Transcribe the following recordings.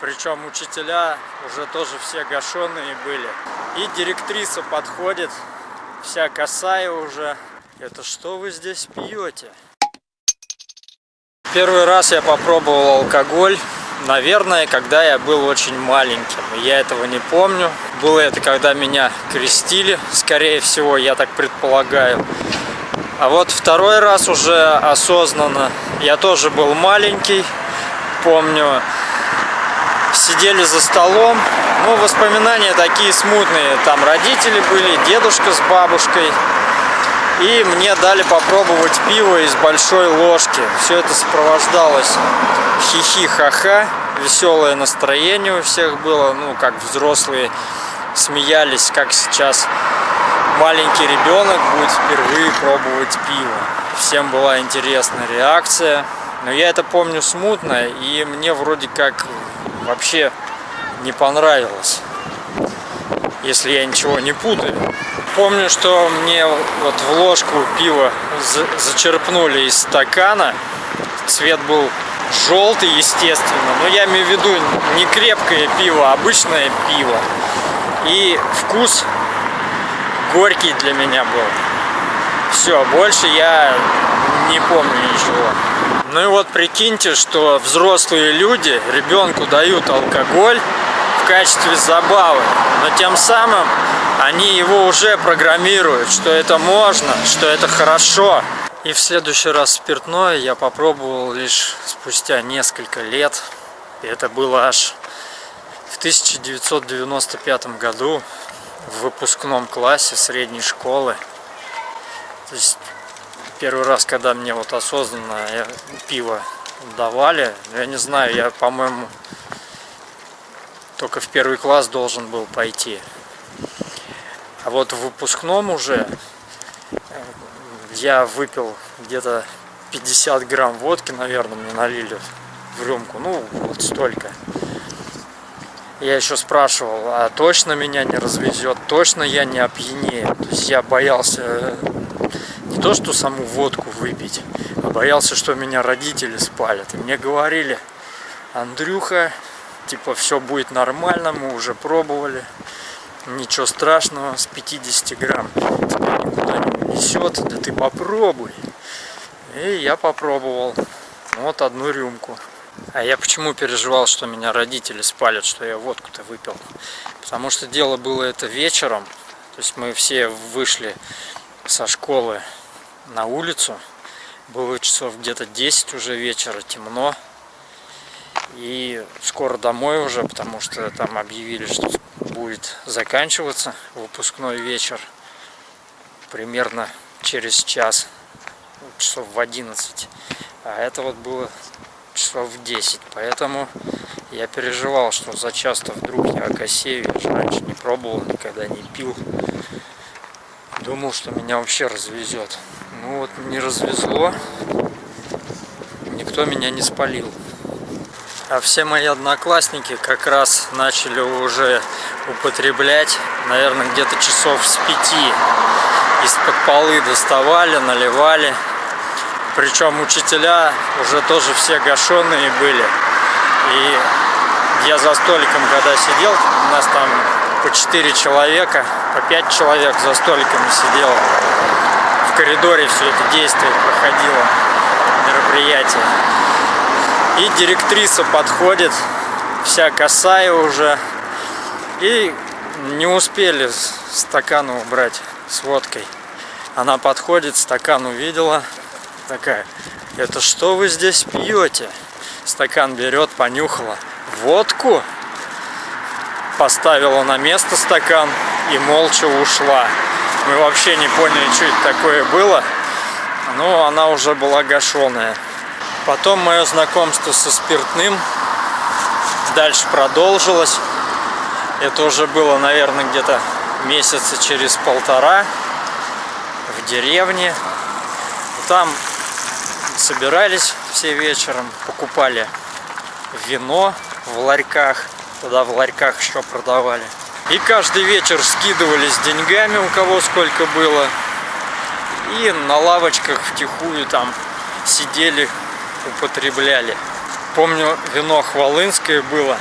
Причем учителя уже тоже все гашеные были. И директриса подходит, вся косая уже. Это что вы здесь пьете? Первый раз я попробовал алкоголь, наверное, когда я был очень маленьким. Я этого не помню. Было это, когда меня крестили, скорее всего, я так предполагаю. А вот второй раз уже осознанно. Я тоже был маленький, помню, сидели за столом. Ну, воспоминания такие смутные. Там родители были, дедушка с бабушкой. И мне дали попробовать пиво из большой ложки. Все это сопровождалось хихи-ха-ха. Веселое настроение у всех было. Ну, как взрослые смеялись, как сейчас маленький ребенок будет впервые пробовать пиво. Всем была интересная реакция. Но я это помню смутно, и мне вроде как вообще не понравилось, если я ничего не путаю. Помню, что мне вот в ложку пива зачерпнули из стакана. Цвет был желтый, естественно. Но я имею в виду не крепкое пиво, а обычное пиво. И вкус горький для меня был. Все, больше я не помню ничего. Ну и вот прикиньте, что взрослые люди ребенку дают алкоголь в качестве забавы, но тем самым они его уже программируют, что это можно, что это хорошо. И в следующий раз спиртное я попробовал лишь спустя несколько лет. Это было аж в 1995 году в выпускном классе средней школы. То есть первый раз, когда мне вот осознанно пиво давали, я не знаю, я, по-моему, только в первый класс должен был пойти. А вот в выпускном уже э, я выпил где-то 50 грамм водки, наверное, мне налили в рюмку. Ну, вот столько. Я еще спрашивал, а точно меня не развезет, точно я не опьянею. То есть я боялся э, не то, что саму водку выпить, а боялся, что меня родители спалят. И мне говорили, Андрюха, типа все будет нормально, мы уже пробовали, ничего страшного, с 50 грамм тебя никуда не унесет, да ты попробуй. И я попробовал, вот одну рюмку. А я почему переживал, что меня родители спалят, что я водку-то выпил? Потому что дело было это вечером. То есть мы все вышли со школы на улицу. Было часов где-то 10 уже вечера, темно. И скоро домой уже, потому что там объявили, что будет заканчиваться выпускной вечер. Примерно через час, часов в 11. А это вот было часов в 10. Поэтому я переживал, что за часто вдруг я окосею. Я же раньше не пробовал, никогда не пил. Думал, что меня вообще развезет. Ну вот не развезло. Никто меня не спалил. А все мои одноклассники как раз начали уже употреблять, наверное, где-то часов с пяти. Из-под полы доставали, наливали. Причем учителя уже тоже все гашеные были. И я за столиком, когда сидел, у нас там по 4 человека, по 5 человек за столиками сидело. В коридоре все это действие проходило, мероприятие. И директриса подходит, вся косая уже. И не успели стакан убрать с водкой. Она подходит, стакан увидела, такая, это что вы здесь пьете? Стакан берет, понюхала. Водку? Поставила на место стакан и молча ушла. Мы вообще не поняли, что это такое было. Но она уже была гашеная. Потом мое знакомство со спиртным дальше продолжилось. Это уже было, наверное, где-то месяца через полтора в деревне. Там собирались все вечером, покупали вино в ларьках, тогда в ларьках еще продавали. И каждый вечер скидывались деньгами, у кого сколько было. И на лавочках втихую там сидели, употребляли. Помню, вино хвалынское было.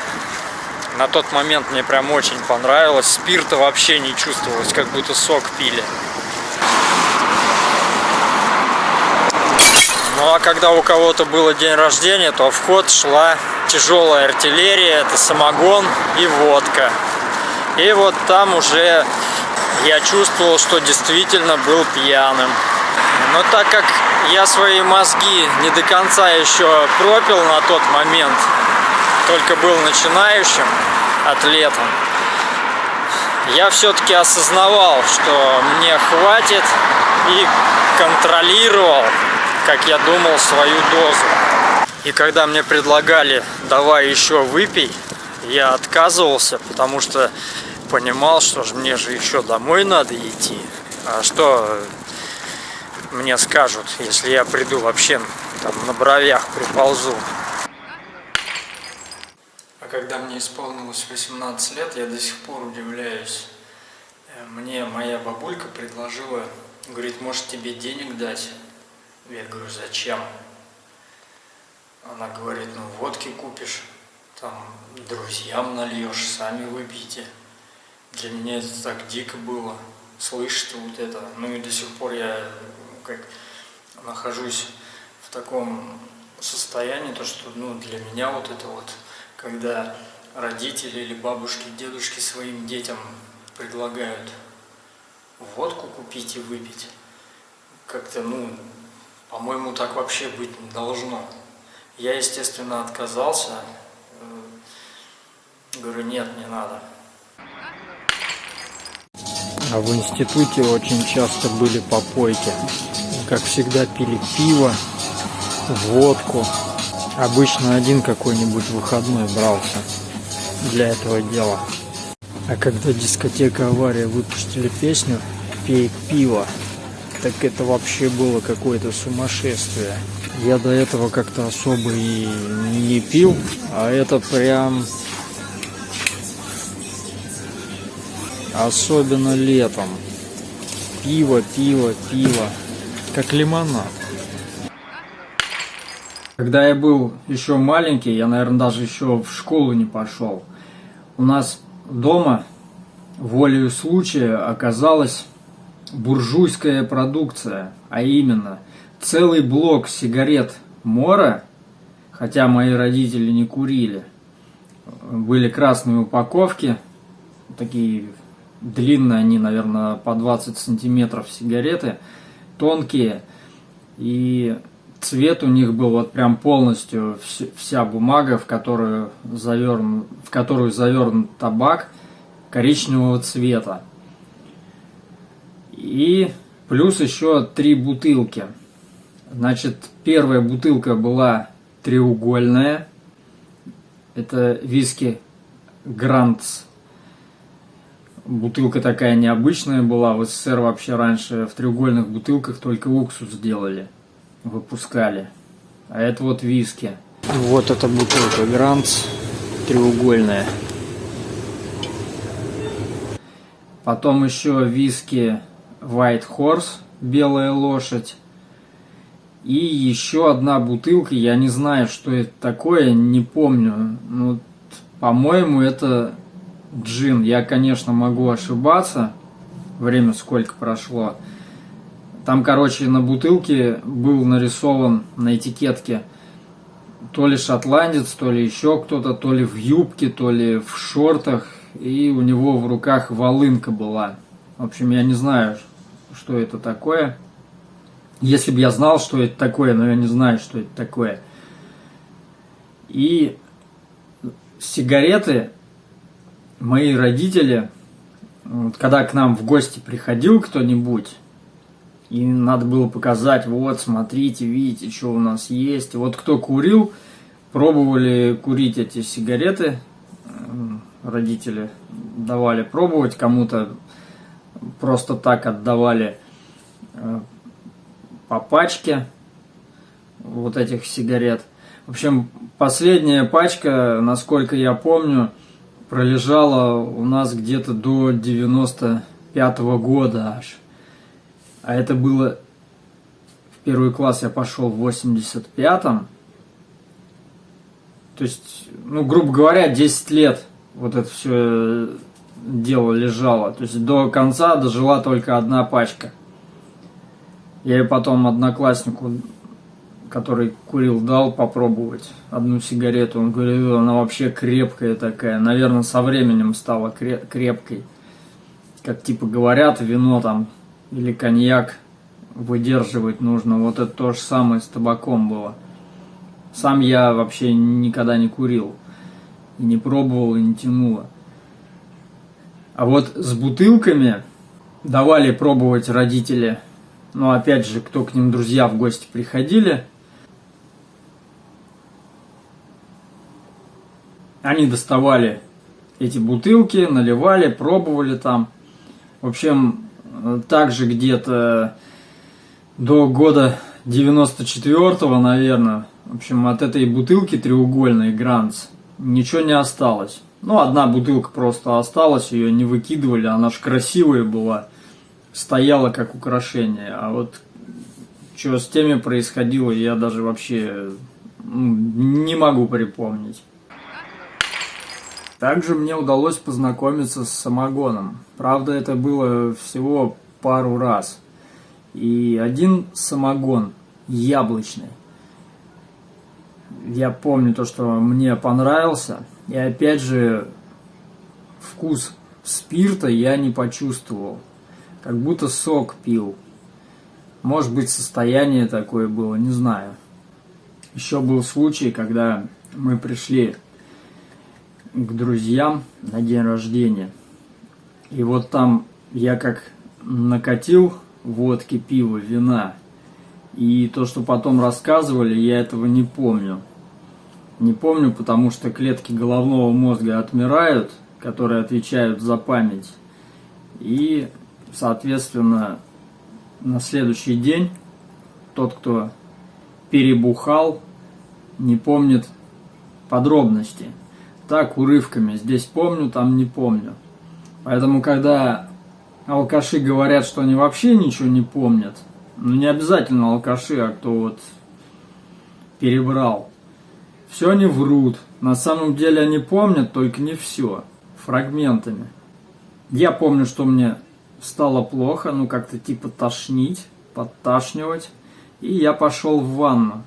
На тот момент мне прям очень понравилось. Спирта вообще не чувствовалось, как будто сок пили. Ну а когда у кого-то было день рождения, то в ход шла тяжелая артиллерия, это самогон и водка. И вот там уже я чувствовал, что действительно был пьяным. Но так как я свои мозги не до конца еще пропил на тот момент, только был начинающим атлетом, я все-таки осознавал, что мне хватит и контролировал, как я думал, свою дозу. И когда мне предлагали «давай еще выпей», я отказывался, потому что понимал, что же мне же еще домой надо идти. А что мне скажут, если я приду вообще там на бровях приползу. А когда мне исполнилось 18 лет, я до сих пор удивляюсь. Э, мне моя бабулька предложила, говорит, может тебе денег дать? Я говорю, зачем? Она говорит, ну водки купишь, там друзьям нальешь, сами выпьете. Для меня это так дико было, слышать вот это. Ну и до сих пор я как нахожусь в таком состоянии, то что ну, для меня вот это вот, когда родители или бабушки, дедушки своим детям предлагают водку купить и выпить, как-то, ну, по-моему, так вообще быть не должно. Я, естественно, отказался. Э, говорю, нет, не надо. А в институте очень часто были попойки как всегда, пили пиво, водку. Обычно один какой-нибудь выходной брался для этого дела. А когда дискотека «Авария» выпустили песню «Пей пиво», так это вообще было какое-то сумасшествие. Я до этого как-то особо и не пил, а это прям... Особенно летом. Пиво, пиво, пиво как лимонад. Когда я был еще маленький, я, наверное, даже еще в школу не пошел, у нас дома волею случая оказалась буржуйская продукция, а именно целый блок сигарет Мора, хотя мои родители не курили, были красные упаковки, такие длинные они, наверное, по 20 сантиметров сигареты – тонкие, и цвет у них был вот прям полностью вся бумага, в которую завернут, в которую завернут табак коричневого цвета. И плюс еще три бутылки. Значит, первая бутылка была треугольная. Это виски Грантс Бутылка такая необычная была. В СССР вообще раньше в треугольных бутылках только уксус делали, выпускали. А это вот виски. Вот эта бутылка Гранц треугольная. Потом еще виски White Horse, белая лошадь. И еще одна бутылка, я не знаю, что это такое, не помню. Ну, по-моему, это джин. Я, конечно, могу ошибаться. Время сколько прошло. Там, короче, на бутылке был нарисован на этикетке то ли шотландец, то ли еще кто-то, то ли в юбке, то ли в шортах. И у него в руках волынка была. В общем, я не знаю, что это такое. Если бы я знал, что это такое, но я не знаю, что это такое. И сигареты мои родители, вот, когда к нам в гости приходил кто-нибудь, и надо было показать, вот, смотрите, видите, что у нас есть. Вот кто курил, пробовали курить эти сигареты, родители давали пробовать, кому-то просто так отдавали э, по пачке вот этих сигарет. В общем, последняя пачка, насколько я помню, пролежала у нас где-то до 95 -го года аж. А это было... В первый класс я пошел в 85-м. То есть, ну, грубо говоря, 10 лет вот это все дело лежало. То есть до конца дожила только одна пачка. Я ее потом однокласснику, который курил, дал попробовать одну сигарету. Он говорит, она вообще крепкая такая. Наверное, со временем стала крепкой. Как типа говорят, вино там или коньяк выдерживать нужно. Вот это то же самое с табаком было. Сам я вообще никогда не курил. И не пробовал, и не тянуло. А вот с бутылками давали пробовать родители. Но опять же, кто к ним друзья в гости приходили, они доставали эти бутылки, наливали, пробовали там. В общем, также где-то до года 94-го, наверное, в общем, от этой бутылки треугольной Гранц ничего не осталось. Ну, одна бутылка просто осталась, ее не выкидывали, она же красивая была, стояла как украшение. А вот что с теми происходило, я даже вообще ну, не могу припомнить. Также мне удалось познакомиться с самогоном. Правда, это было всего пару раз. И один самогон яблочный. Я помню то, что мне понравился – и опять же, вкус спирта я не почувствовал. Как будто сок пил. Может быть, состояние такое было, не знаю. Еще был случай, когда мы пришли к друзьям на день рождения. И вот там я как накатил водки, пива, вина. И то, что потом рассказывали, я этого не помню. Не помню, потому что клетки головного мозга отмирают, которые отвечают за память. И, соответственно, на следующий день тот, кто перебухал, не помнит подробности. Так, урывками. Здесь помню, там не помню. Поэтому, когда алкаши говорят, что они вообще ничего не помнят, ну не обязательно алкаши, а кто вот перебрал, все они врут. На самом деле они помнят, только не все. Фрагментами. Я помню, что мне стало плохо, ну как-то типа тошнить, подташнивать. И я пошел в ванну.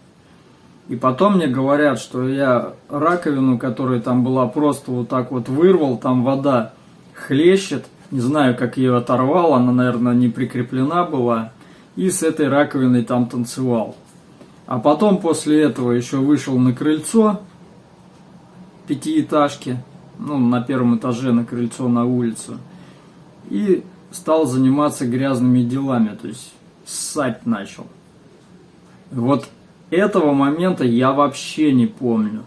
И потом мне говорят, что я раковину, которая там была, просто вот так вот вырвал, там вода хлещет. Не знаю, как ее оторвал, она, наверное, не прикреплена была. И с этой раковиной там танцевал. А потом после этого еще вышел на крыльцо пятиэтажки, ну, на первом этаже на крыльцо на улицу, и стал заниматься грязными делами, то есть ссать начал. Вот этого момента я вообще не помню.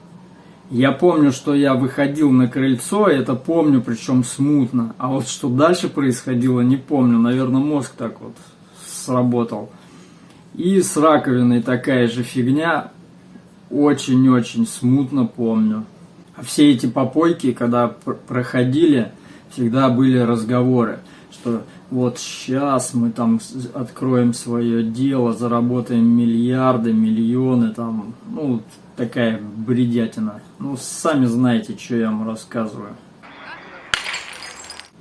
Я помню, что я выходил на крыльцо, это помню, причем смутно. А вот что дальше происходило, не помню. Наверное, мозг так вот сработал. И с раковиной такая же фигня. Очень-очень смутно помню. А все эти попойки, когда проходили, всегда были разговоры, что вот сейчас мы там откроем свое дело, заработаем миллиарды, миллионы, там, ну, такая бредятина. Ну, сами знаете, что я вам рассказываю.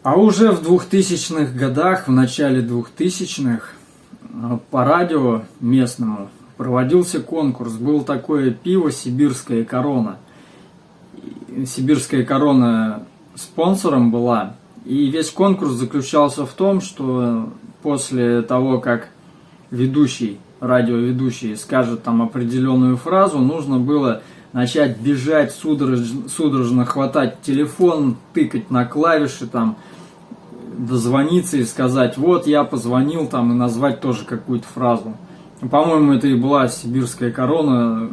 А уже в 2000-х годах, в начале 2000-х, Э, по радио местному проводился конкурс. Был такое пиво «Сибирская корона». «Сибирская корона» спонсором была. И весь конкурс заключался в том, что после того, как ведущий, радиоведущий скажет там определенную фразу, нужно было начать бежать, судорожно, судорожно хватать телефон, тыкать на клавиши там, дозвониться и сказать, вот я позвонил там и назвать тоже какую-то фразу. По-моему, это и была сибирская корона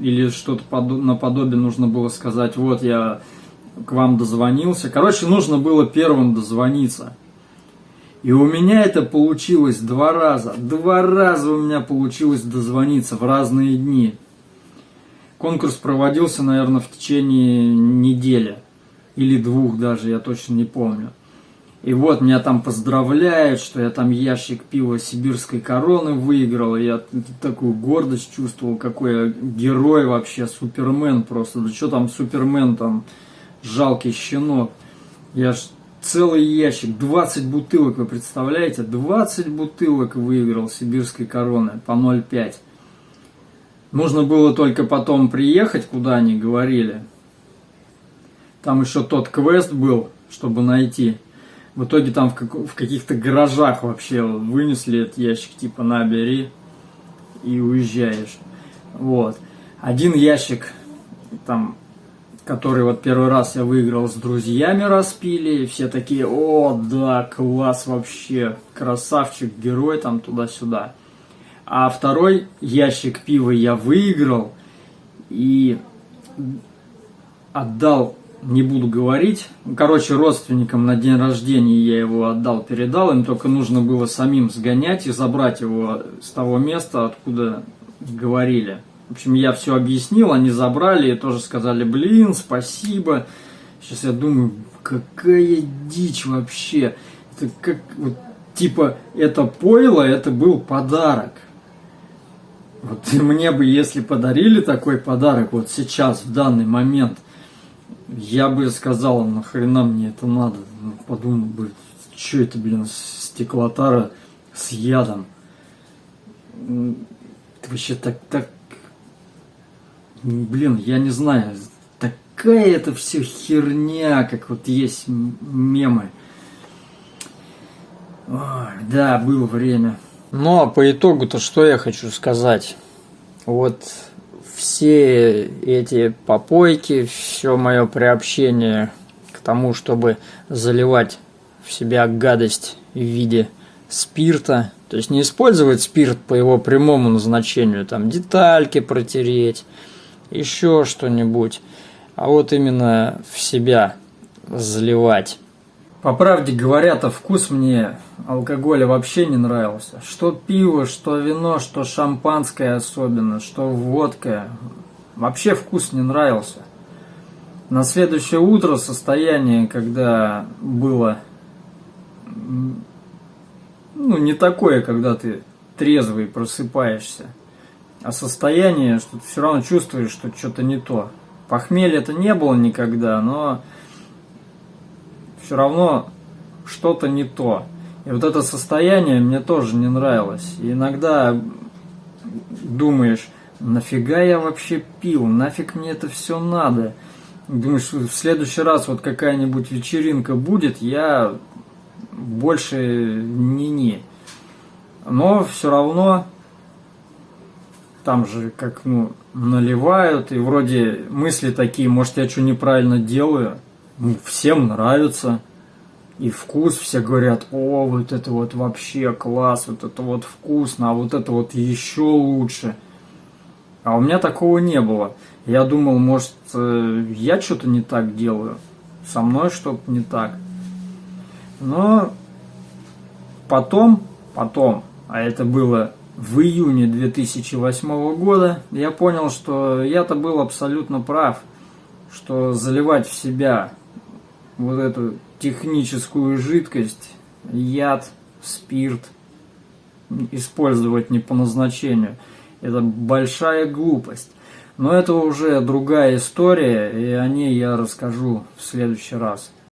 или что-то наподобие нужно было сказать, вот я к вам дозвонился. Короче, нужно было первым дозвониться. И у меня это получилось два раза. Два раза у меня получилось дозвониться в разные дни. Конкурс проводился, наверное, в течение недели. Или двух даже, я точно не помню. И вот меня там поздравляют, что я там ящик пива сибирской короны выиграл. И я такую гордость чувствовал, какой я герой вообще, супермен просто. Да что там супермен там, жалкий щенок. Я ж целый ящик, 20 бутылок, вы представляете? 20 бутылок выиграл сибирской короны по 0,5. Нужно было только потом приехать, куда они говорили. Там еще тот квест был, чтобы найти. В итоге там в, в каких-то гаражах вообще вынесли этот ящик, типа набери и уезжаешь. Вот. Один ящик, там, который вот первый раз я выиграл с друзьями распили, все такие, о, да, класс вообще, красавчик, герой, там, туда-сюда. А второй ящик пива я выиграл и отдал, не буду говорить, короче, родственникам на день рождения я его отдал, передал, им только нужно было самим сгонять и забрать его с того места, откуда говорили. В общем, я все объяснил, они забрали и тоже сказали, блин, спасибо. Сейчас я думаю, какая дичь вообще. Это как, вот, типа, это пойло, это был подарок. Вот мне бы, если подарили такой подарок вот сейчас, в данный момент, я бы сказал, нахрена мне это надо. Ну, подумал бы, что это, блин, стеклотара с ядом. Это вообще так, так, блин, я не знаю, такая это все херня, как вот есть мемы. Ой, да, было время. Ну а по итогу-то что я хочу сказать? Вот все эти попойки, все мое приобщение к тому, чтобы заливать в себя гадость в виде спирта, то есть не использовать спирт по его прямому назначению, там детальки протереть, еще что-нибудь, а вот именно в себя заливать. По правде говоря-то, вкус мне алкоголя вообще не нравился. Что пиво, что вино, что шампанское особенно, что водка. Вообще вкус не нравился. На следующее утро состояние, когда было ну, не такое, когда ты трезвый просыпаешься, состояние, что ты все равно чувствуешь, что что-то не то. Похмелья это не было никогда, но все равно что-то не то. И вот это состояние мне тоже не нравилось. И иногда думаешь, нафига я вообще пил, нафиг мне это все надо. Думаешь, в следующий раз вот какая-нибудь вечеринка будет, я больше не-не. Но все равно там же как ну наливают, и вроде мысли такие, может я что неправильно делаю – ну, всем нравится. И вкус, все говорят, о, вот это вот вообще класс, вот это вот вкусно, а вот это вот еще лучше. А у меня такого не было. Я думал, может, э, я что-то не так делаю, со мной что-то не так. Но потом, потом, а это было в июне 2008 года, я понял, что я-то был абсолютно прав, что заливать в себя вот эту техническую жидкость, яд, спирт, использовать не по назначению. Это большая глупость. Но это уже другая история, и о ней я расскажу в следующий раз.